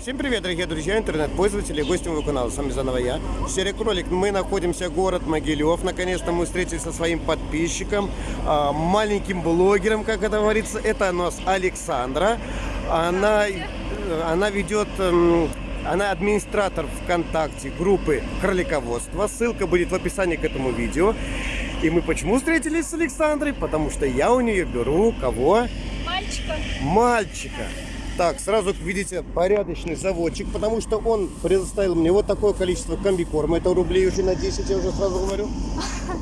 Всем привет, дорогие друзья, интернет-пользователи гости моего канала. С вами заново я, Серый Кролик. Мы находимся в город Могилев. Наконец-то мы встретились со своим подписчиком, а, маленьким блогером, как это говорится. Это у нас Александра. Она, она ведет... эм, Она администратор ВКонтакте группы кролиководства. Ссылка будет в описании к этому видео. И мы почему встретились с Александрой? Потому что я у нее беру кого? Мальчика. мальчика. Так, сразу видите, порядочный заводчик, потому что он предоставил мне вот такое количество комбикорма. Это рублей уже на 10, я уже сразу говорю.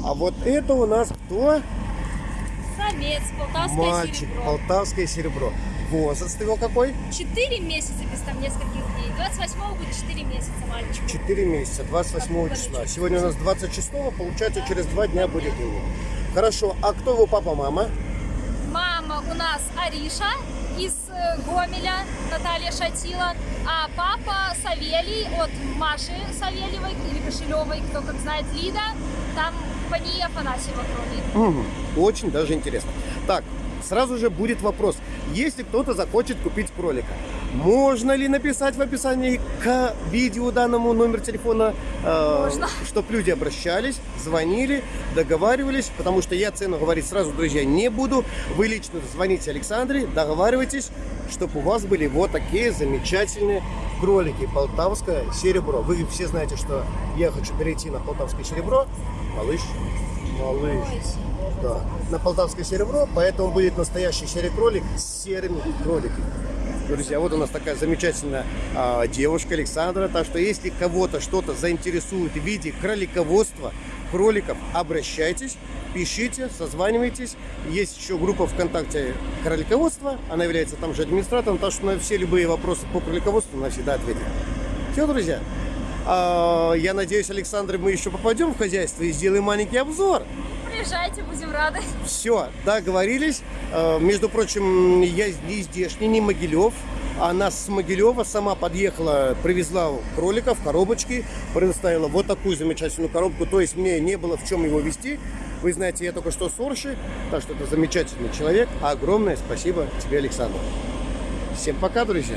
А вот это у нас кто? Самец, полтавское Мальчик, серебро. полтавское серебро. Возраст его какой? Четыре месяца без там нескольких дней. 28 будет 4 месяца мальчику. 4 месяца, 28 числа. Сегодня у нас 26, получается через 2 дня будет ему. Хорошо, а кто его папа, мама? Мама у нас Ариша из э, Гомеля, Наталья Шатила, а папа Савелий от Маши Савельевой или Кошелевой, кто как знает, Лида, там Пания Афанасьева кроме. Мгм, Очень даже интересно. Так, сразу же будет вопрос. Если кто-то захочет купить кролика, можно ли написать в описании к видео данному номер телефона, Можно. чтобы люди обращались, звонили, договаривались, потому что я цену говорить сразу, друзья, не буду. Вы лично звоните Александре, договаривайтесь, чтобы у вас были вот такие замечательные кролики. Полтавское серебро. Вы все знаете, что я хочу перейти на полтавское серебро. Малыш, малыш. Да, на полтавское серебро, поэтому будет настоящий серый кролик с серыми кроликами. Друзья, вот у нас такая замечательная а, девушка Александра. Так что если кого-то что-то заинтересует в виде кролиководства, кроликов, обращайтесь, пишите, созванивайтесь. Есть еще группа ВКонтакте кролиководства. Она является там же администратором, так что на все любые вопросы по кролиководству она всегда ответит. Все, друзья. А, я надеюсь, Александр, мы еще попадем в хозяйство и сделаем маленький обзор. Приезжайте, будем рады. Все, договорились. Э, Между прочим, я не здешний, не Могилев. Она с Могилева сама подъехала, привезла кроликов, коробочки, предоставила вот такую замечательную коробку. То есть мне не было в чем его вести. Вы знаете, я только что с Орши, так что это замечательный человек. Огромное спасибо тебе, Александр. Всем пока, друзья.